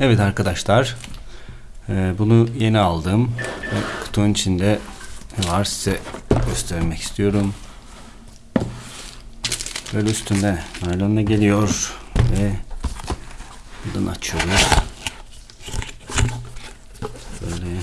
Evet arkadaşlar. e, bunu yeni aldım. Ve kutunun içinde var size göstermek istiyorum. Böyle üstünde naylonla geliyor ve buradan açıyoruz. Böyle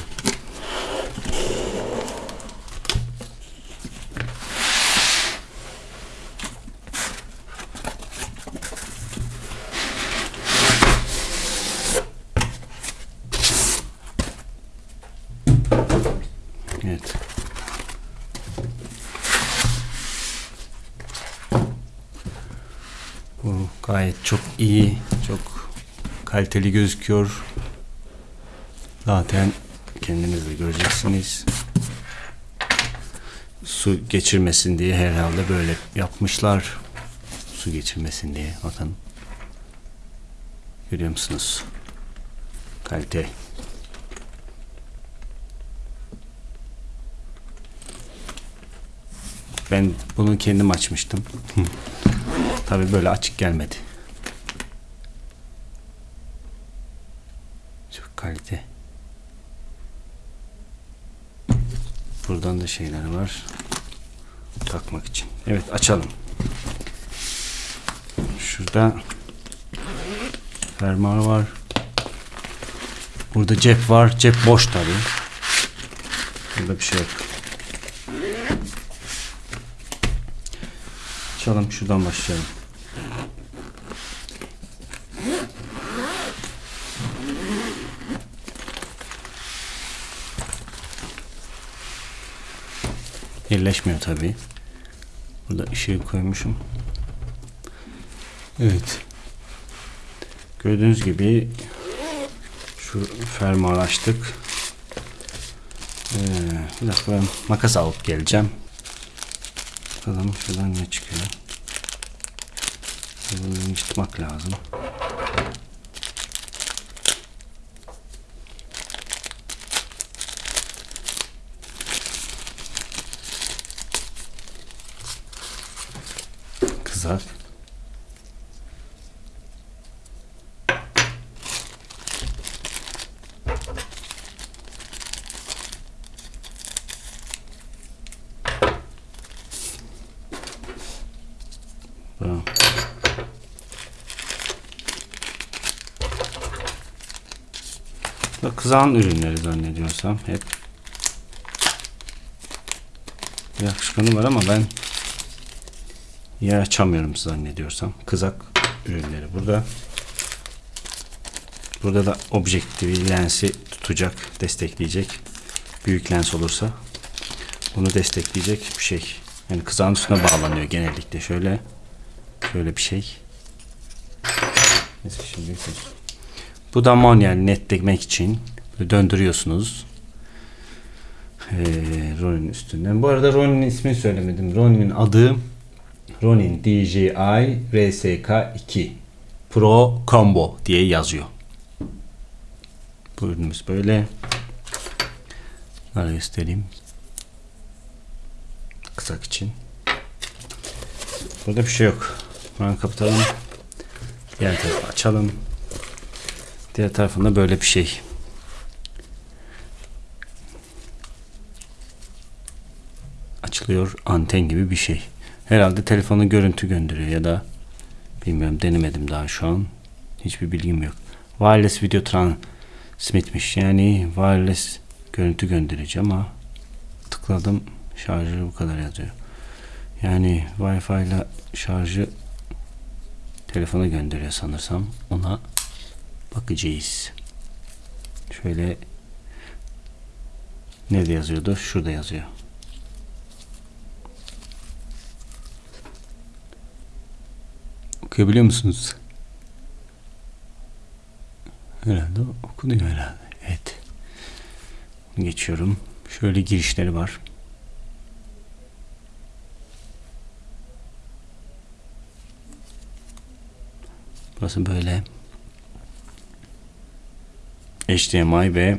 Evet. Bu gayet çok iyi, çok kaliteli gözüküyor. Zaten kendiniz de göreceksiniz. Su geçirmesin diye herhalde böyle yapmışlar. Su geçirmesin diye. Bakın. Görüyor musunuz? Kalite. Ben bunu kendim açmıştım. Tabi böyle açık gelmedi. Çok kalite. Buradan da şeyler var. Takmak için. Evet açalım. Şurada fermuar var. Burada cep var. Cep boş tabi. Burada bir şey yok. Açalım şuradan başlayalım. Birleşmiyor tabi. Burada ışığı koymuşum. Evet. Gördüğünüz gibi şu fermuarı açtık. Ee, bir dakika ben makas alıp geleceğim. Bakalım şuradan ne çıkıyor. Yırtmak lazım. Bu Kızağın ürünleri zannediyorsam hep. Bir akışkanı var ama ben yer açamıyorum zannediyorsam. Kızak ürünleri burada. Burada da objektifi lensi tutacak, destekleyecek. Büyük lens olursa bunu destekleyecek bir şey. Yani kızağın üstüne bağlanıyor genellikle. Şöyle şöyle bir şey. Neyse şimdi. Bu da manuel netlemek için böyle döndürüyorsunuz. Ee, Ronin üstünden. Bu arada Ronin'in ismini söylemedim. Ronin'in adı Ronin DJI RSK2 Pro Combo diye yazıyor. Bu ürünümüz böyle. Bunları göstereyim. Kısak için. Burada bir şey yok. Buradan kapatalım. Diğer tarafı açalım. Diğer tarafında böyle bir şey. Açılıyor anten gibi bir şey. Herhalde telefonu görüntü gönderiyor ya da bilmiyorum denemedim daha şu an. Hiçbir bilgim yok. Wireless video transmitmiş. Yani wireless görüntü gönderici ama tıkladım şarjı bu kadar yazıyor. Yani Wi-Fi ile şarjı telefona gönderiyor sanırsam. Ona bakacağız. Şöyle nerede yazıyordu? Şurada yazıyor. Okuyabiliyor musunuz? Herhalde okunuyor herhalde. Evet. Geçiyorum. Şöyle girişleri var. Burası böyle. HDMI ve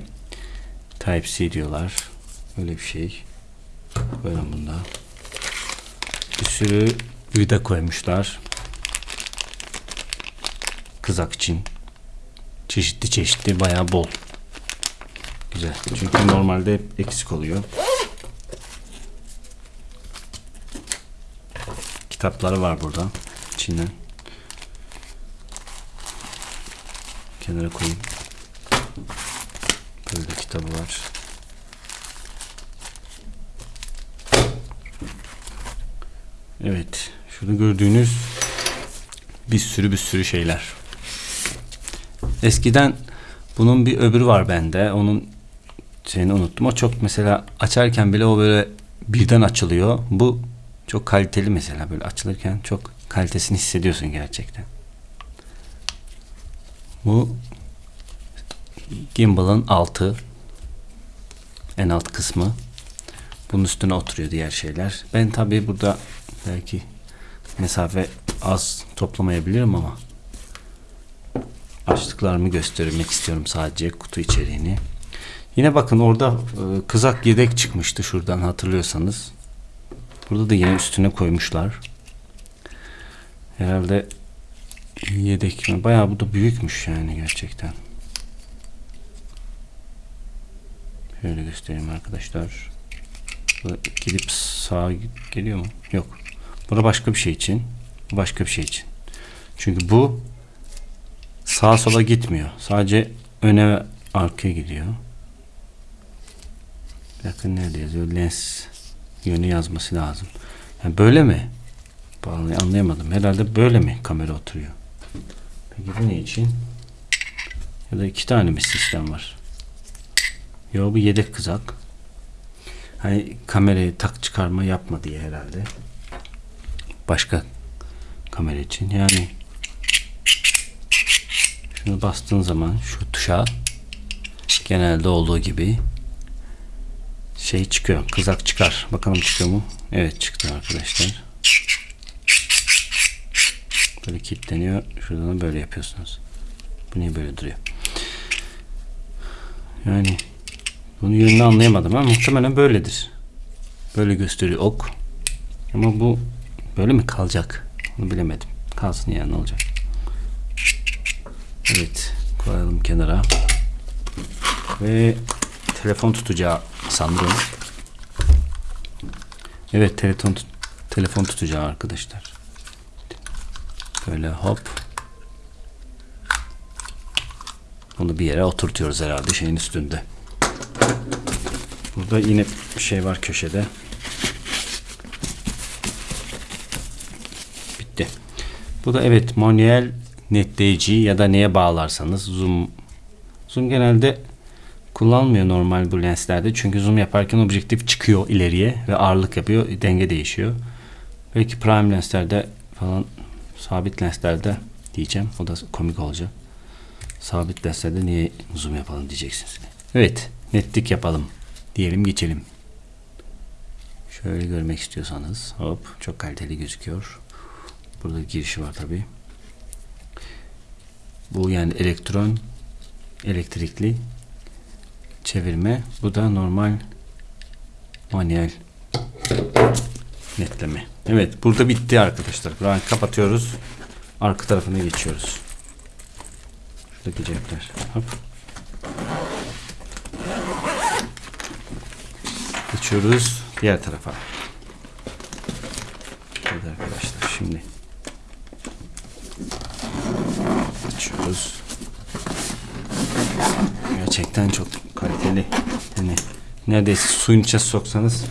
Type-C diyorlar. Böyle bir şey. Böyle bunda. Bir sürü vida koymuşlar. Kızak için. Çeşitli çeşitli bayağı bol. Güzel. Çünkü normalde eksik oluyor. Kitapları var burada. İçinden. Kenara koyayım. Böyle kitabı var. Evet. Şurada gördüğünüz bir sürü bir sürü şeyler. Eskiden bunun bir öbürü var bende. Onun şeyini unuttum. O çok mesela açarken bile o böyle birden açılıyor. Bu çok kaliteli mesela böyle açılırken çok kalitesini hissediyorsun gerçekten. Bu gimbal'ın altı en alt kısmı. Bunun üstüne oturuyor diğer şeyler. Ben tabii burada belki mesafe az toplamayabilirim ama açtıklarımı göstermek istiyorum sadece kutu içeriğini. Yine bakın orada e, kızak yedek çıkmıştı şuradan hatırlıyorsanız. Burada da yine üstüne koymuşlar. Herhalde yedek mi? Bayağı bu da büyükmüş yani gerçekten. Şöyle göstereyim arkadaşlar. Bu gidip sağa geliyor mu? Yok. Burada başka bir şey için. Bu Başka bir şey için. Çünkü bu sağa sola gitmiyor. Sadece öne ve arkaya gidiyor. Bakın nerede yazıyor? Lens yönü yazması lazım. Yani böyle mi? Vallahi anlayamadım. Herhalde böyle mi kamera oturuyor? Peki bu ne için? Ya da iki tane mi sistem var? Yo bu yedek kızak. Hani kamerayı tak çıkarma yapma diye herhalde. Başka kamera için. Yani şunu bastığın zaman şu tuşa genelde olduğu gibi şey çıkıyor. Kızak çıkar. Bakalım çıkıyor mu? Evet çıktı arkadaşlar. Böyle kilitleniyor. Şuradan da böyle yapıyorsunuz. Bu niye böyle duruyor? Yani bunun yönünü anlayamadım ama muhtemelen böyledir. Böyle gösteriyor ok. Ama bu böyle mi kalacak? Onu bilemedim. Kalsın yani ne olacak? Evet. Koyalım kenara. Ve telefon tutacağı sanırım. Evet telefon telefon tutacağı arkadaşlar. Böyle hop. Bunu bir yere oturtuyoruz herhalde şeyin üstünde. Burada yine bir şey var köşede. Bitti. Bu da evet manuel netleyici ya da neye bağlarsanız zoom zoom genelde kullanmıyor normal bu lenslerde. Çünkü zoom yaparken objektif çıkıyor ileriye ve ağırlık yapıyor. Denge değişiyor. Belki prime lenslerde falan sabit lenslerde diyeceğim. O da komik olacak. Sabit lenslerde niye zoom yapalım diyeceksiniz. Evet. Netlik yapalım. Diyelim geçelim. Şöyle görmek istiyorsanız hop çok kaliteli gözüküyor. Burada girişi var tabi. Bu yani elektron elektrikli çevirme. Bu da normal manuel netleme. Evet burada bitti arkadaşlar. Burayı kapatıyoruz. Arka tarafına geçiyoruz. Şuradaki cepler. Hop. Geçiyoruz diğer tarafa. Evet arkadaşlar şimdi açıyoruz. Gerçekten çok kaliteli. Yani neredeyse suyun içine soksanız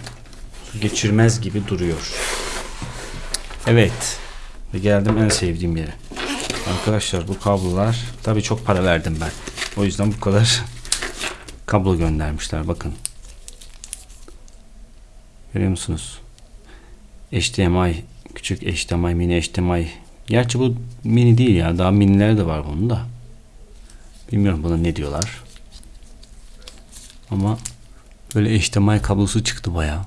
su geçirmez gibi duruyor. Evet. Ve geldim en sevdiğim yere. Arkadaşlar bu kablolar tabii çok para verdim ben. O yüzden bu kadar kablo göndermişler. Bakın. Görüyor musunuz? HDMI küçük HDMI mini HDMI. Gerçi bu mini değil ya. Daha miniler de var bunun da. Bilmiyorum buna ne diyorlar. Ama böyle HDMI kablosu çıktı bayağı.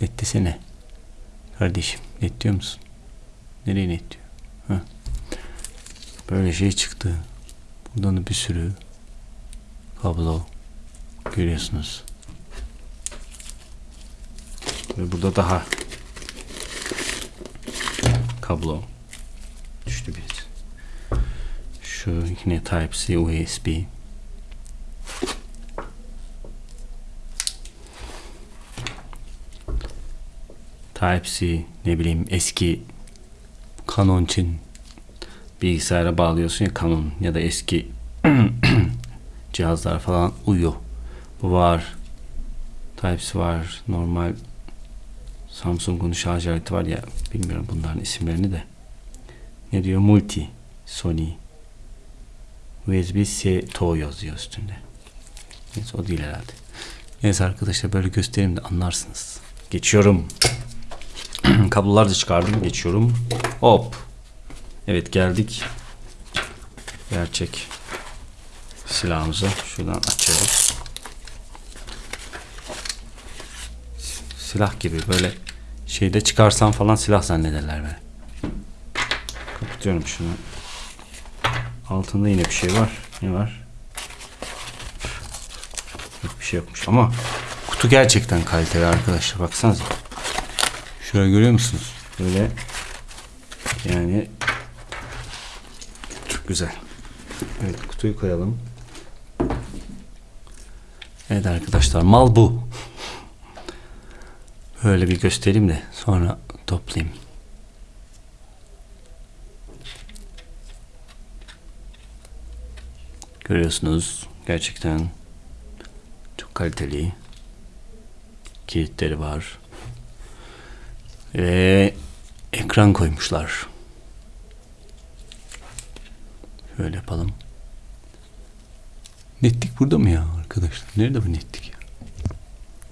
Net desene. Kardeşim net diyor musun? Nereye net diyor? Heh. Böyle şey çıktı. Buradan da bir sürü kablo görüyorsunuz. Ve burada daha kablo düştü bir. Şu yine Type-C USB. Type-C ne bileyim eski Canon için bilgisayara bağlıyorsun ya Canon ya da eski cihazlar falan uyuyor. Bu var. Type-C var. Normal Samsung'un şarj aleti var ya bilmiyorum bunların isimlerini de. Ne diyor? Multi Sony USB-C to yazıyor üstünde. Neyse o değil herhalde. Neyse arkadaşlar böyle göstereyim de anlarsınız. Geçiyorum. Kablolar da çıkardım. Geçiyorum. Hop. Evet geldik. Gerçek silahımıza. Şuradan açıyoruz. Silah gibi böyle şeyde çıkarsam falan silah zannederler beni. Kapatıyorum şunu. Altında yine bir şey var. Ne var? Yok bir şey yokmuş ama kutu gerçekten kaliteli arkadaşlar. Baksanıza. Şöyle görüyor musunuz? Böyle yani çok güzel. Evet kutuyu koyalım. Evet arkadaşlar mal bu. Böyle bir göstereyim de sonra toplayayım. Görüyorsunuz gerçekten çok kaliteli kilitleri var ve ekran koymuşlar. Şöyle yapalım. Netlik burada mı ya arkadaşlar? Nerede bu netlik ya?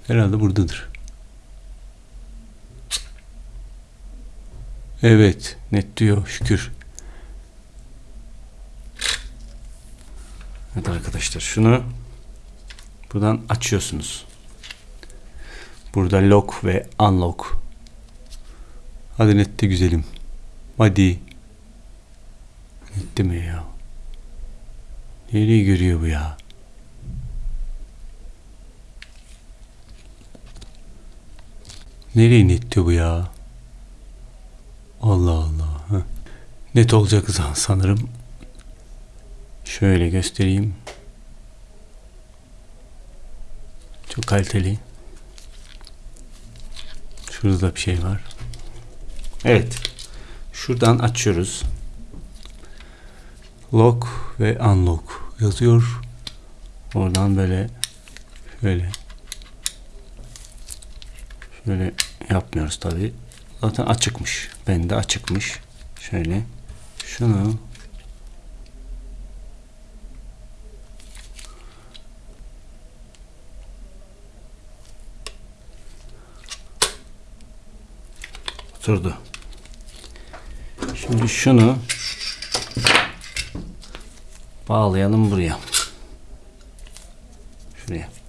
Herhalde buradadır. Evet, net diyor şükür. Evet arkadaşlar şunu buradan açıyorsunuz. Burada lock ve unlock. Hadi nette güzelim. Hadi. Nette mi ya? Nereye görüyor bu ya? Nereye netti bu ya? Allah Allah. Net olacak sanırım. Şöyle göstereyim. Çok kaliteli. Şurada bir şey var. Evet. Şuradan açıyoruz. Lock ve unlock yazıyor. Oradan böyle şöyle şöyle yapmıyoruz tabi. Zaten açıkmış. Bende açıkmış. Şöyle şunu oturdu. Şimdi şunu bağlayalım buraya. Şuraya.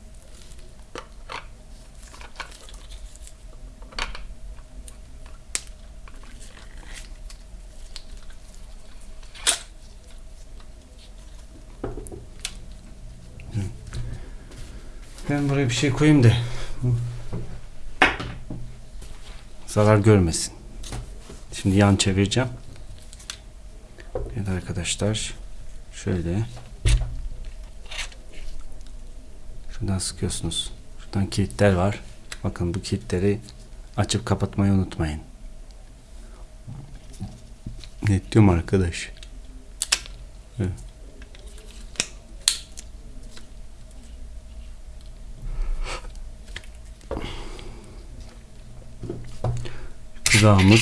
Ben buraya bir şey koyayım da zarar görmesin. Şimdi yan çevireceğim. Evet arkadaşlar şöyle şuradan sıkıyorsunuz. Şuradan kilitler var. Bakın bu kilitleri açıp kapatmayı unutmayın. Net diyorum arkadaş. Evet. Kızağımız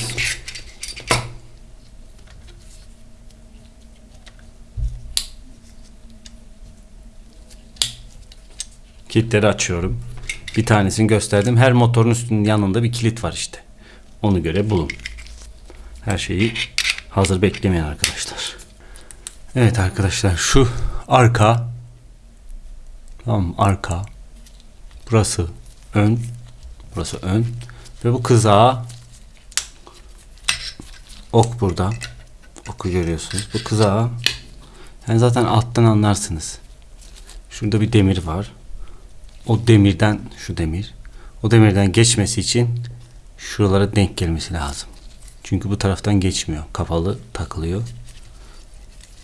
Kilitleri açıyorum. Bir tanesini gösterdim. Her motorun üstünün yanında bir kilit var işte. Onu göre bulun. Her şeyi hazır beklemeyin arkadaşlar. Evet arkadaşlar şu arka tamam arka burası ön burası ön ve bu kızağı ok burada oku görüyorsunuz bu kızağı yani zaten alttan anlarsınız şurada bir demir var o demirden şu demir o demirden geçmesi için şuralara denk gelmesi lazım. Çünkü bu taraftan geçmiyor. Kapalı takılıyor.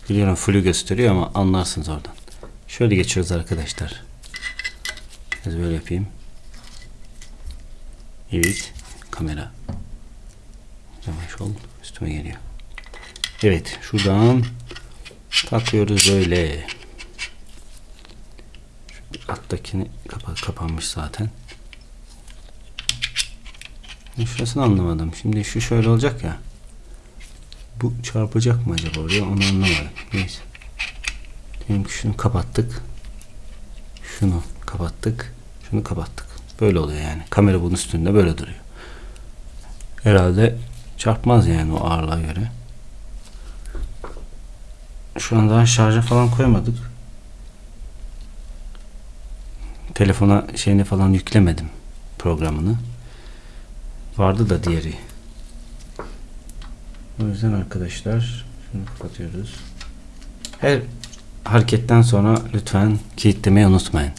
Biliyorum full gösteriyor ama anlarsınız oradan. Şöyle geçiyoruz arkadaşlar. Biraz böyle yapayım. Evet. Kamera. Yavaş ol. Üstüme geliyor. Evet. Şuradan takıyoruz böyle. Alttakini kapa kapanmış zaten. Şurasını anlamadım. Şimdi şu şöyle olacak ya. Bu çarpacak mı acaba oraya onu anlamadım. Neyse. Diyelim şunu kapattık. Şunu kapattık. Şunu kapattık. Böyle oluyor yani. Kamera bunun üstünde böyle duruyor. Herhalde çarpmaz yani o ağırlığa göre. Şu an daha şarja falan koymadık. Telefona şeyini falan yüklemedim programını. Vardı da diğeri. O yüzden arkadaşlar şunu kapatıyoruz. Her hareketten sonra lütfen kilitlemeyi unutmayın.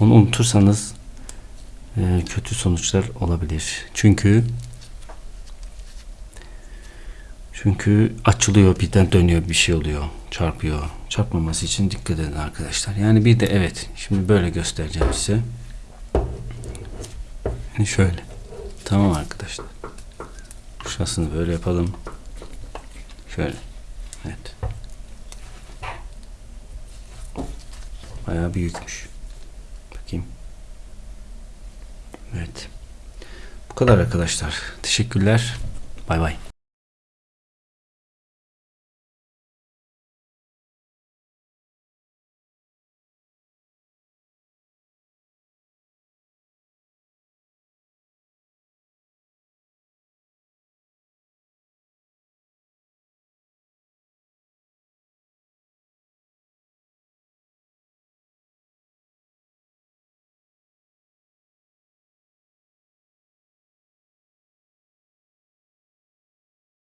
Onu unutursanız e, kötü sonuçlar olabilir. Çünkü çünkü açılıyor birden dönüyor bir şey oluyor. Çarpıyor. Çarpmaması için dikkat edin arkadaşlar. Yani bir de evet şimdi böyle göstereceğim size. Yani şöyle. Tamam arkadaşlar. Şurasını böyle yapalım. Şöyle. Evet. Bayağı büyükmüş. Bakayım. Evet. Bu kadar arkadaşlar. Teşekkürler. Bay bay.